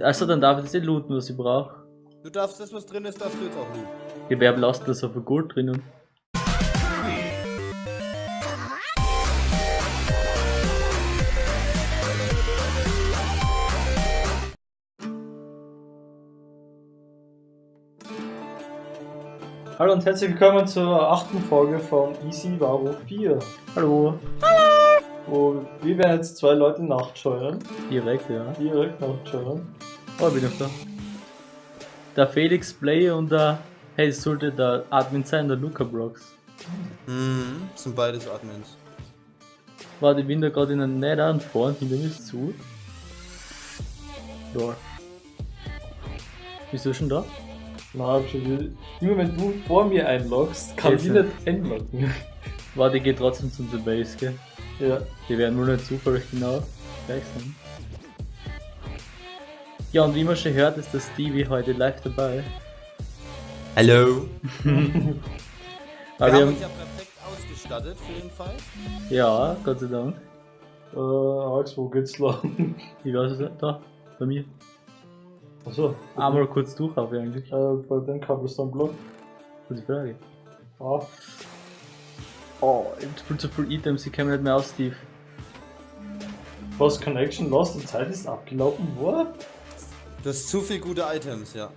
Also dann darf ich das nicht looten, was ich brauche. Du darfst das, was drin ist, darfst du jetzt auch looten. Gewerbelasten ist auf Gold drinnen. Hallo und herzlich willkommen zur achten Folge von Easy Varo 4. Hallo. Wo wir werden jetzt zwei Leute nachtscheuern. Direkt, ja. Direkt nachtscheuern. Oh, ich bin noch da. Der Felix Play und der. Hey, es sollte der Admin sein, der Luca Brox. Mhm, sind beides Admins. Warte, ich bin da gerade in der Nether und vorne hinter mir ist zu. Da. Bist du schon da? Na, hab schon wieder. Immer wenn du vor mir einloggst, kann ich nicht einloggen. Warte, ich geh trotzdem zum The Base, gell? ja. Die werden nur nicht zufällig genau gleich sein. Ja, und wie man schon hört, ist der Stevie heute live dabei. Hallo. Aber wir wir haben uns ja perfekt ausgestattet für den Fall. ja, Gott sei Dank. Äh, Alex, wo geht's lang? Ich weiß es nicht, da, bei mir. Achso. Einmal kurz durch auf eigentlich. Äh, bei den Cobblestone Block. Gute Frage. Ah, Oh, ich hab viel zu viel Items, ich kenne mich nicht mehr aus, Steve. was Connection Lost, die Zeit ist abgelaufen. What? Du hast zu viel gute Items, ja.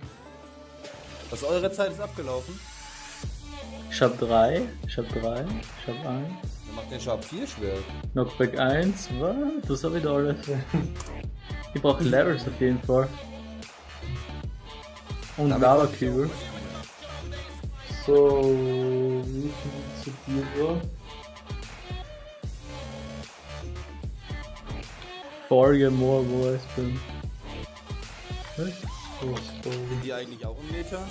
Was eure Zeit ist abgelaufen? Ich hab drei, ich hab drei, ich hab ein. Dann macht den Sharp 4 schwer. Knockback 1, was? Das hab ich da alles. Ich brauche Levels auf jeden Fall. Und Lava Cube. So, wie viel so? Folge more, wo ich bin. Was? So, so. Sind die eigentlich auch im Meter?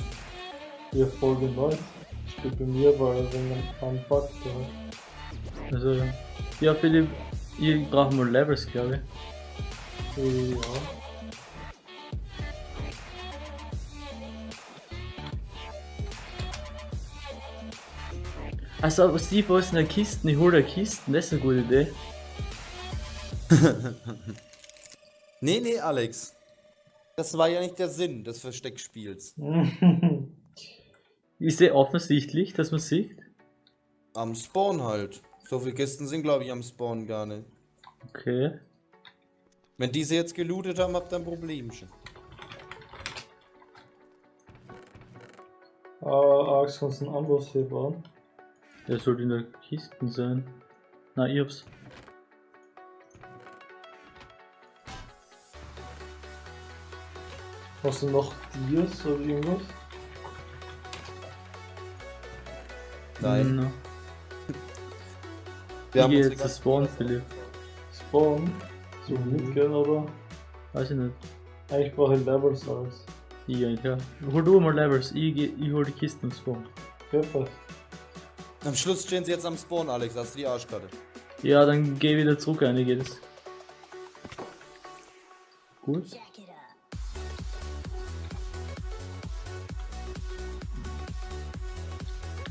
Hier Folge 9. Steht bei mir, weil wenn man einen Bug da. Also, ja, Philipp, ich brauche mal Levels, glaube ich. Ja. Also, Steve, wo ist denn der Kisten? Ich hol der Kisten, das ist eine gute Idee. Nee, nee, Alex. Das war ja nicht der Sinn des Versteckspiels. Ist sehr offensichtlich, dass man sieht. Am Spawn halt. So viele Kisten sind, glaube ich, am Spawn gar nicht. Okay. Wenn diese jetzt gelootet haben, habt ihr ein Problemchen. äh, Alex, kannst du einen Amboss hier bauen? Der sollte in der Kisten sein. Na, ich hab's. Hast du noch Dias oder irgendwas? Nein. No. Wir Ich geh unsere jetzt ganzen- Spawn, Philipp. Spawn? So mit, gell, aber Weiß ich nicht. eigentlich brauche ich Levels alles. Ich eigentlich, ja. Hol du mal Levels, ich, geh, ich hol die Kisten im Spawn. Perfekt. Am Schluss stehen sie jetzt am Spawn, Alex. Hast du die Arschkarte? Ja, dann geh wieder zurück rein, geht es. Gut.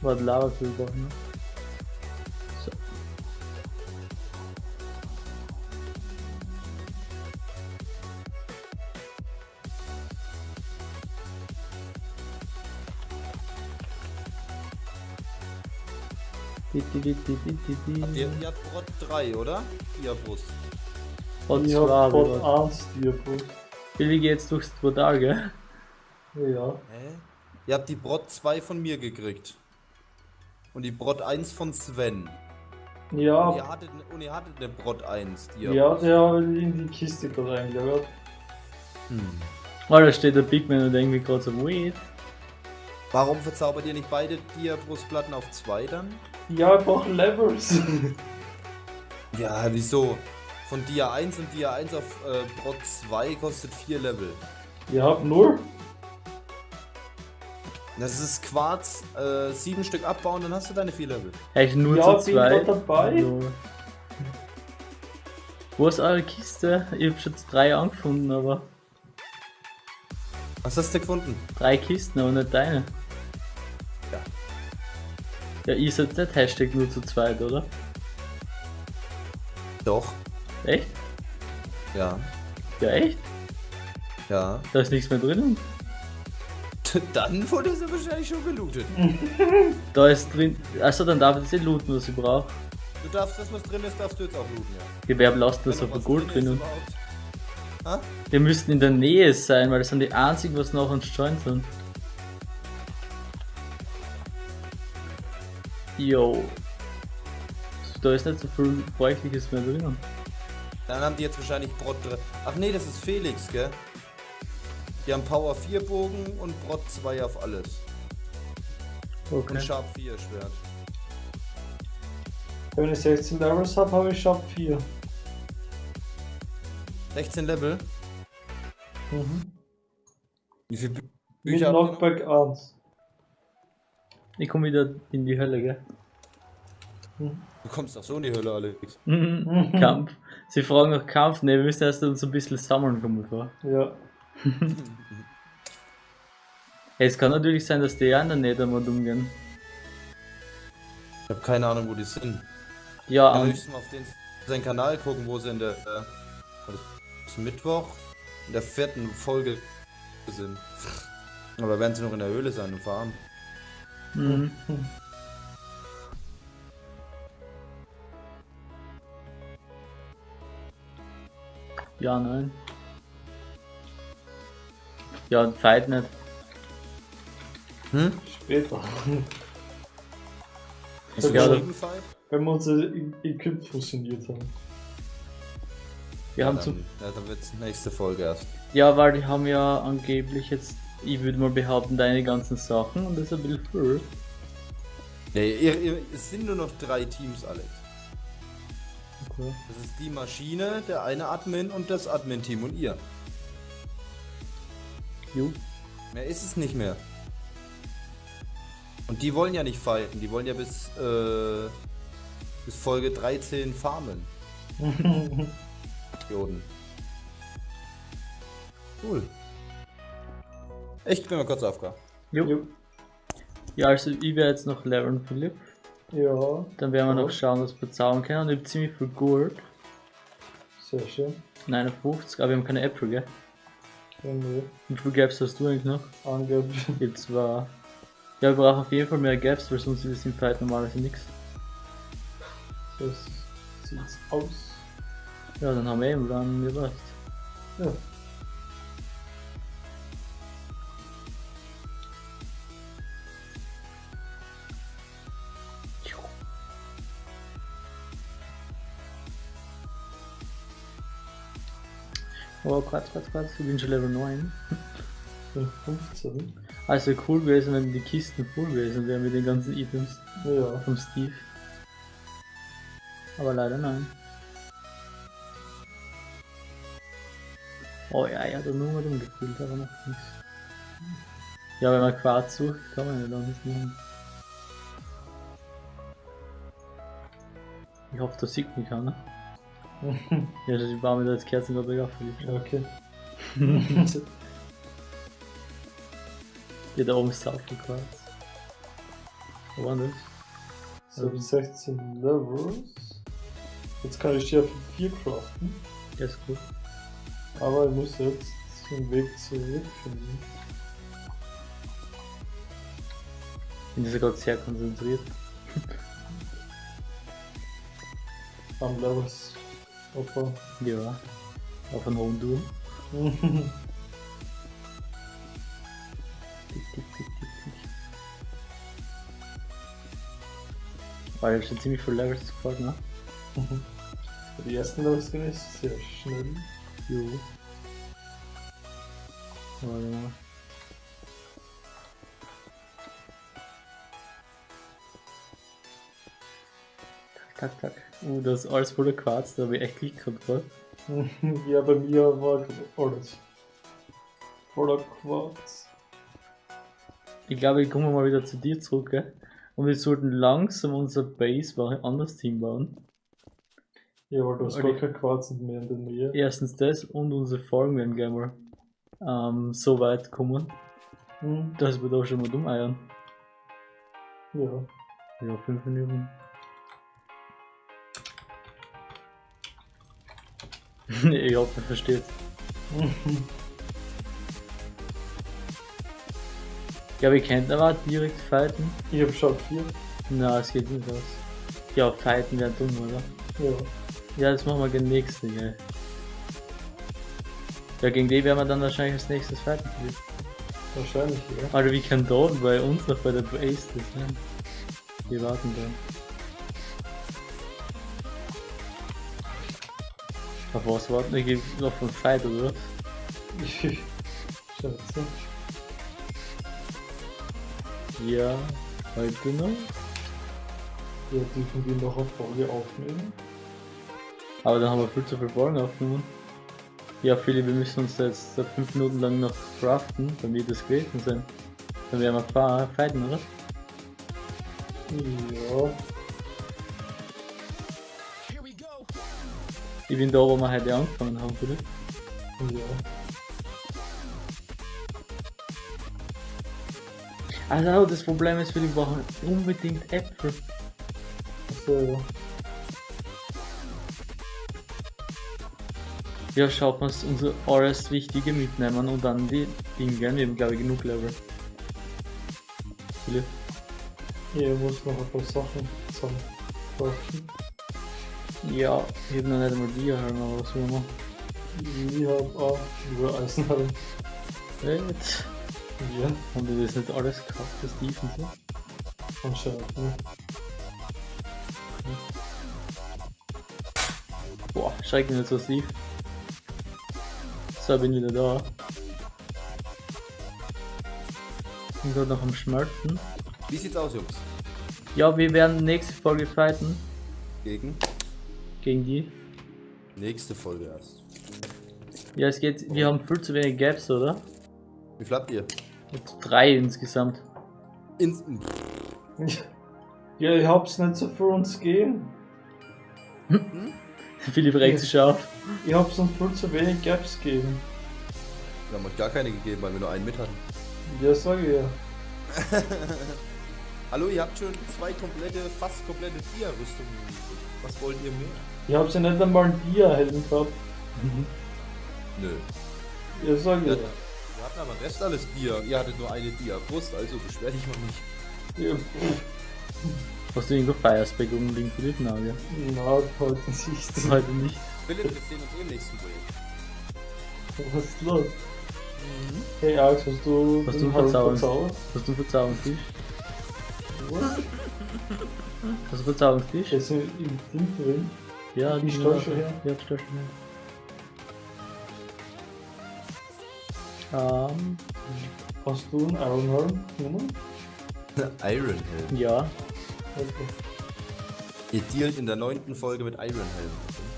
Warte, Lava für ne? Di. Ihr, ihr habt Brot 3, oder? Ihr Brust. Und Ich hab Bruder. 1 Diabus. Billy geht jetzt durchs Portal, gell? Ja. Hä? Ihr habt die Brot 2 von mir gekriegt. Und die Brot 1 von Sven. Und ihr Ja, hattet, und ihr hattet eine Brot 1, die ihr ja, der hat in die Kiste gerade reingelagert. Hm. Oh, da steht der Big Man und irgendwie gerade so, wait. Warum verzaubert ihr nicht beide Diabrustplatten auf 2 dann? Ja, ich brauche Levels. Ja, wieso? Von Dia 1 und Dia 1 auf äh, Brot 2 kostet 4 Level. Ihr habt nur? Das ist Quarz, äh, 7 Stück abbauen, dann hast du deine 4 Level. Echt nur Ja, zu bin zweit. grad dabei. So. Wo ist eure Kiste? Ich hab schon drei angefunden, aber. Was hast du gefunden? Drei Kisten, aber nicht deine. Ja. Ihr seid nicht Hashtag nur zu zweit, oder? Doch. Echt? Ja. Ja, echt? Ja. Da ist nichts mehr drinnen. Dann wurde sie wahrscheinlich schon gelootet. Da ist drin. Also dann darf ich das eh looten, was ich brauche. Du darfst, das was drin ist, darfst du jetzt auch looten, ja. Gewerbe lasst das Wenn auf was Gold drin? Wir müssten in der Nähe sein, weil das sind die einzigen, was noch uns joint sind. Yo. Da ist nicht so viel Bräuchliches mehr drinnen. Dann haben die jetzt wahrscheinlich Brot drin. Ach nee, das ist Felix, gell? Die haben Power 4 Bogen und Brot 2 auf alles. Okay. Und Sharp 4 Schwert. Wenn ich 16 Levels habe, habe ich Sharp 4. 16 Level. Mhm. Wie Bü Mit Bücher noch? Knockback 1. Ich komme wieder in die Hölle, gell? Du kommst doch so in die Hölle, Alex. Mhm. Kampf. Sie fragen nach Kampf. Ne, wir müssen erst uns ein bisschen sammeln, kommen vor. Ja. Hey, es kann natürlich sein, dass die ja in der Nähe mal umgehen. Ich habe keine Ahnung, wo die sind. Ja, Wir und müssen mal auf den, seinen Kanal gucken, wo sie in der äh, Mittwoch in der vierten Folge sind. Aber werden sie noch in der Höhle sein und fahren? Mhm. Ja, nein. Ja, Fight nicht. Hm? Später. Hast du Ja? Wenn wir unser Equip fusioniert haben. Wir Ja, haben dann, zum, ja, dann wird's nächste Folge erst. ja, weil die haben ja angeblich jetzt, ich würde mal behaupten, deine ganzen Sachen und das ist ein bisschen viel. Nee, ihr, ihr, es sind nur noch drei Teams, Alex. Okay. Das ist die Maschine, der eine Admin und das Admin-Team und ihr. Jo. Mehr ist es nicht mehr. Und die wollen ja nicht fighten, die wollen ja bis, äh, bis Folge 13 farmen. Idioten. Cool. Ich bin mal kurz aufgehört. Jo. Jo. Ja, also ich werde jetzt noch lernen, Philipp. Ja, Dann werden wir Ja. noch schauen, was wir zaubern können. Und ich habe ziemlich viel Gold. sehr schön. 59, aber wir haben keine Äpfel, gell? Ja, nee. Wie viel Gaps hast du eigentlich noch? Angeblich. Ich hab zwar. Ja, wir brauchen auf jeden Fall mehr Gaps, weil sonst ist es im Fight normalerweise nichts. So sieht's aus. Ja, dann haben wir eben dann mir was. Ja. Oh, Quatsch, Quatsch, Quatsch, ich bin schon Level 9. bin 15. Also cool gewesen, wenn die Kisten voll gewesen wären mit den ganzen Items Ja. vom Steve. Aber leider nein. Oh ja, ja, da nur mal umgefühlt, aber noch nichts. Ja, wenn man Quarz sucht, kann man ja da nicht nehmen. Ich hoffe, das sieht mich keiner. Ja, die war mir da als Kerzen dabei aufgelegt. okay. Ja, da oben ist auch viel Quarz. Wo war das? So, 16 Levels. Jetzt kann ich die auf 4 craften. Der ist gut. Aber ich muss jetzt den Weg zurückfinden. Bin sogar sehr konzentriert. Am Levels. Opa. Ja. Auf einen hohen Turm. Tick, tick, tick, tick, tick. Weil das schon ziemlich viel Levels gefällt, ne? Die ersten Levels gehen ist sehr schnell. Jo. Warte mal. Tak, tak. Uh, das ist alles voller Quarz, da habe ich echt Glück gehabt, gerade. ja, bei mir war alles. Voller Quarz. Ich glaube, ich komme mal wieder zu dir zurück, gell? Und wir sollten langsam unser Base war ein anderes Team bauen. Ja, weil du hast gar kein Quarz mehr in der Nähe. Erstens das und unsere Folgen werden gleich mal ähm, so weit kommen, Hm, dass wir da schon mal dumm eiern. ja. Ja, fünf Minuten. nee, ich hoffe, ihr versteht's. ich glaube, ihr könnt aber direkt fighten. Ich hab schon vier. Na, es geht nicht aus. Ja, fighten wäre dumm, oder? Ja. Ja, das machen wir gegen den nächsten, gell. Ja, gegen den werden wir dann wahrscheinlich als nächstes fighten. Wahrscheinlich, ja. Alter, wie kann Don bei uns noch bei der Ace das sein? Wir warten dann. Was warten? wir? Ich geh noch vom Fight, oder? was? Scheiße. Ja, heute noch. Ja, dürfen wir noch eine Folge aufnehmen? Aber dann haben wir viel zu viel Folgen aufgenommen. Ja, Philipp, wir müssen uns jetzt 5 Minuten lang noch craften, damit das gewesen sind. Dann werden wir fighten, oder? Ja. Ich bin da, wo wir heute angefangen haben, Philipp. Ja. Also, das Problem ist, wir brauchen unbedingt Äpfel. So, ja. Schaut mal, unser alles Wichtige mitnehmen und dann die Dinge. Wir haben, glaube ich, genug Level. Philipp. Ja, ich muss noch ein paar Sachen zusammen. Ja, ich habe noch nicht einmal die Helm, aber was will man? Ich hab auch über Eisenhalm. Jetzt. Ja, Haben wir das nicht alles gehabt, das Defense? so? anscheinend, ne? Boah, schreck mich nicht so tief. So, bin wieder da. Bin gerade noch am Schmelzen. Wie sieht's aus, Jungs? Ja, wir werden nächste Folge fighten Gegen? Gegen die. Nächste Folge erst. Ja, es geht, wir haben viel zu wenig Gaps, oder? Wie viel habt ihr? Jetzt drei insgesamt. Ins Ja, ich hab's nicht so für uns gehen. Philipp regt sich auf. Ich hab's uns viel zu wenig Gaps gegeben. Wir haben euch gar keine gegeben, weil wir nur einen mit hatten. Ja, sag ich ja. Hallo, ihr habt schon zwei komplette, fast komplette Dia-Rüstungen. Was wollt ihr mehr? Ich hab's ja nicht einmal einen Dia-Helden gehabt. Nö. Ja, sag ich Ja, ja. wir hatten aber den Rest alles Dia. Ihr hattet nur eine Dia-Brust, also beschwer dich mal nicht. ja. Hast du irgendwo Firespeck unbedingt Philipp? Nein, ja. Na, heute nicht. Heute nicht. Philipp, wir sehen uns eh im nächsten Projekt. Was ist los? Hey Alex, hast du Hast du verzaubert? Hast du einen Verzauberungstisch? Was? Hast du einen Verzauberungstisch? Ist im im Ding drin? Ja, Die Störche her? Ja, die Störche her. Ähm, Hast du einen Ironhelm genommen? Iron Helm. ja. Okay. Ihr dealt in der neunten Folge mit Iron Helm.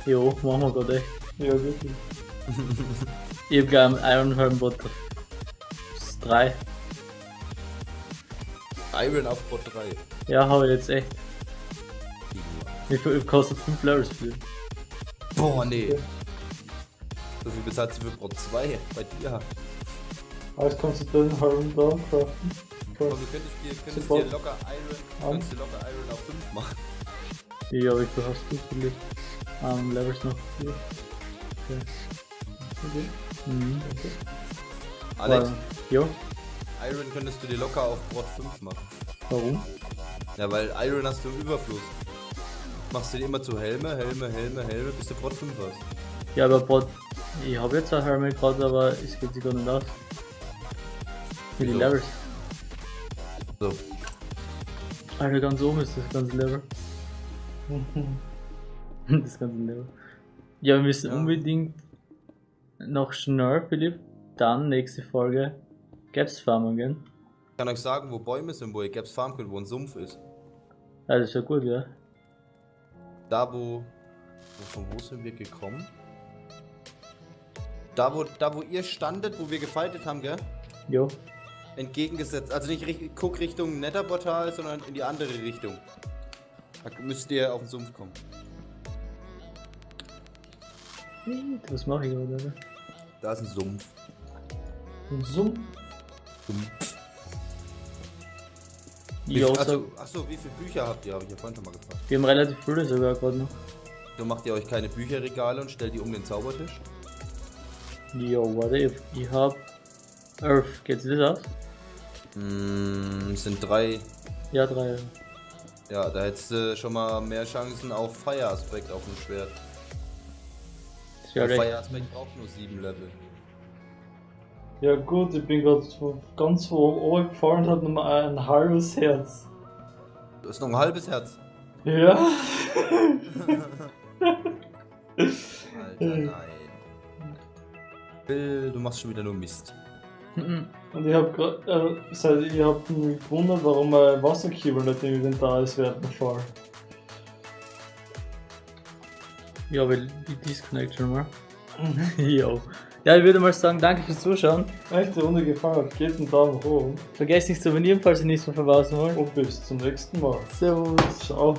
Jo, machen wir gerade echt. Ja, wirklich. Ich hab gleich einen Iron Helm Bot. 3. Iron auf Bot 3. Ja, hab ich jetzt echt. Wie viel kostet 5 Levels für? Boah, nee. So viel bezahlt sie für Bot 2 bei dir. Alles kannst du den Helm da craften. Aber du könntest dir, könntest dir locker Iron, könntest dir locker Iron auf 5 machen. Ja, wie viel hast du Philipp? Ähm, Levels noch 4. Okay. Okay. Mhm. okay. Alex, Jo, Iron könntest du dir locker auf Bot 5 machen. warum? Ja, weil Iron hast du im Überfluss. Machst du dir immer zu Helme, Helme, Helme, Helme, bis du Bot 5 hast. Ja, aber Bot. Ich habe jetzt ein Helmet gerade, aber es geht sich gar nicht aus. Für die? Levels. So. Alter, ganz oben ist das ganze Level. das ganze Level. Ja, wir müssen Ja. unbedingt noch schnell, Philipp, dann nächste Folge Gaps farmen gehen. Ich kann euch sagen, wo Bäume sind, wo ihr Gaps farmen könnt, wo ein Sumpf ist. Ja, das ist ja gut, ja. Da, wo. wo- Von wo sind wir gekommen? Da wo, da, wo ihr standet, wo wir gefightet haben, gell? Jo. Entgegengesetzt. Also nicht richt- guck Richtung Netterportal, sondern in die andere Richtung. Da müsst ihr auf den Sumpf kommen. Was mache ich oder? Da ist ein Sumpf. Und Sumpf. Sumpf. Wie, also, sag, achso, wie viele Bücher habt ihr? Habe ich ja vorhin schon mal gefragt. wir haben relativ viele sogar gerade noch. So macht ihr euch keine Bücherregale und stellt die um den Zaubertisch? Jo, warte, ich, ich hab 11. Geht sich das aus? Mm, es sind drei. Ja, drei. Ja, da hättest du schon mal mehr Chancen auf Fire Aspekt auf dem Schwert. Ist ja Auf recht. Fire Aspekt braucht nur sieben Level. Ja gut, ich bin gerade ganz von oben gefahren und hat nur ein halbes Herz. Du hast noch ein halbes Herz. Ja. Alter, nein. Bill, du machst schon wieder nur Mist. Mhm. Und ich hab grad, äh, seit ich hab mich gewundert, warum mein Wasserkübel nicht im Inventar ist während dem Fall. Ja, weil die Disconnection war. Jo. Ja, ich würde mal sagen, danke fürs Zuschauen. Echt, die Runde gefallen hat, gebt einen Daumen hoch Vergesst nicht zu abonnieren, falls ihr nichts mehr verpassen wollt. und bis zum nächsten Mal. Servus. Ciao.